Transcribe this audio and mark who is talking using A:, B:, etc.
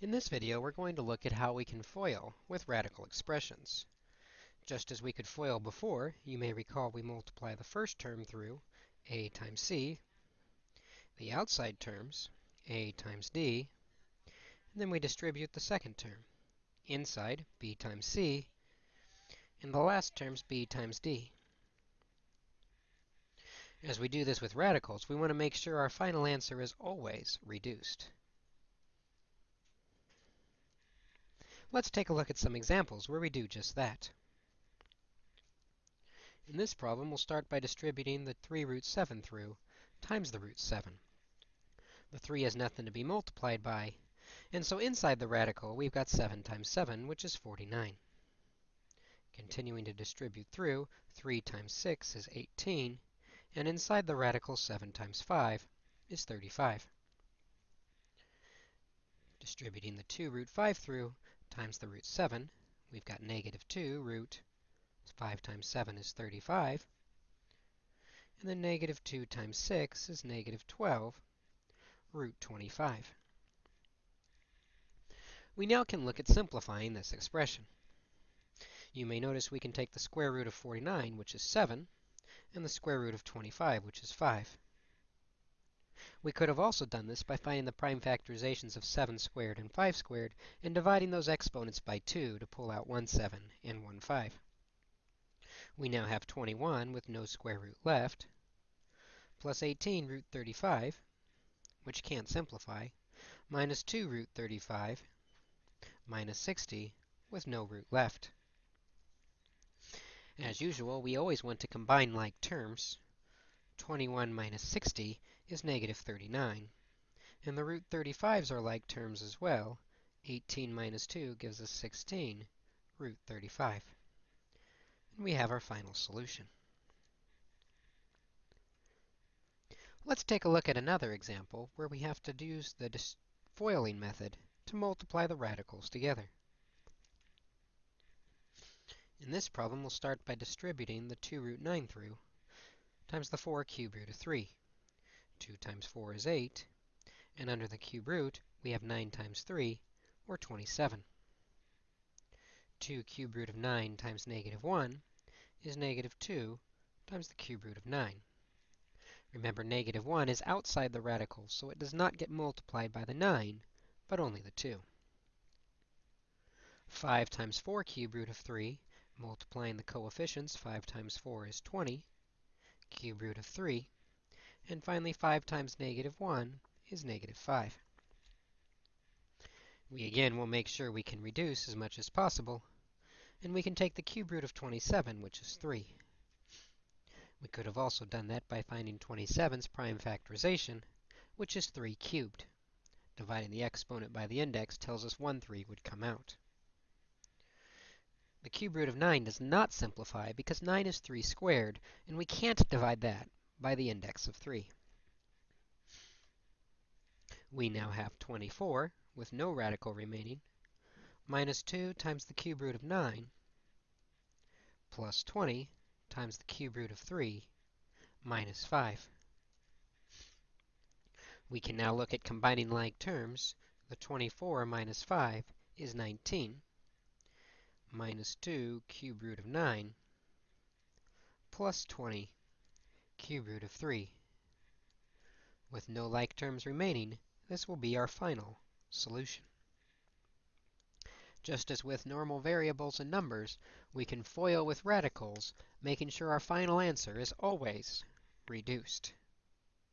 A: In this video, we're going to look at how we can FOIL with radical expressions. Just as we could FOIL before, you may recall we multiply the first term through a times c, the outside terms, a times d, and then we distribute the second term. Inside, b times c, and the last terms b times d. As we do this with radicals, we want to make sure our final answer is always reduced. Let's take a look at some examples where we do just that. In this problem, we'll start by distributing the 3 root 7 through times the root 7. The 3 has nothing to be multiplied by, and so inside the radical, we've got 7 times 7, which is 49. Continuing to distribute through, 3 times 6 is 18, and inside the radical, 7 times 5 is 35. Distributing the 2 root 5 through, times the root 7, we've got negative 2 root 5 times 7 is 35. And then negative 2 times 6 is negative 12 root 25. We now can look at simplifying this expression. You may notice we can take the square root of 49, which is 7, and the square root of 25, which is 5. We could have also done this by finding the prime factorizations of 7 squared and 5 squared and dividing those exponents by 2 to pull out 1 7 and 1 5. We now have 21 with no square root left, plus 18 root 35, which can't simplify, minus 2 root 35, minus 60 with no root left. As usual, we always want to combine like terms. 21 minus 60 is negative 39. And the root 35s are like terms as well. 18 minus 2 gives us 16, root 35. And we have our final solution. Let's take a look at another example where we have to use the FOILing method to multiply the radicals together. In this problem, we'll start by distributing the 2 root 9 through times the 4 cube root of 3. 2 times 4 is 8, and under the cube root, we have 9 times 3, or 27. 2 cube root of 9 times negative 1 is negative 2 times the cube root of 9. Remember, negative 1 is outside the radical, so it does not get multiplied by the 9, but only the 2. 5 times 4 cube root of 3, multiplying the coefficients, 5 times 4 is 20, cube root of 3, and finally, 5 times negative 1 is negative 5. We again will make sure we can reduce as much as possible. And we can take the cube root of 27, which is 3. We could have also done that by finding 27's prime factorization, which is 3 cubed. Dividing the exponent by the index tells us 1 3 would come out. The cube root of 9 does not simplify because 9 is 3 squared, and we can't divide that by the index of 3. We now have 24, with no radical remaining, minus 2 times the cube root of 9, plus 20 times the cube root of 3, minus 5. We can now look at combining like terms. The 24 minus 5 is 19, minus 2 cube root of 9, plus 20 cube root of 3. With no like terms remaining, this will be our final solution. Just as with normal variables and numbers, we can FOIL with radicals, making sure our final answer is always reduced.